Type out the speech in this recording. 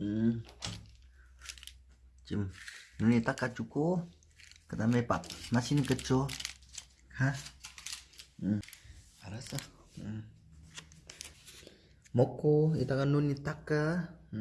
음. 지금 눈에 닦아주고 그 다음에 밥 맛있는 거 줘. 가. 응. 알았어. 응. 먹고 이따가 눈이 닦아. 음.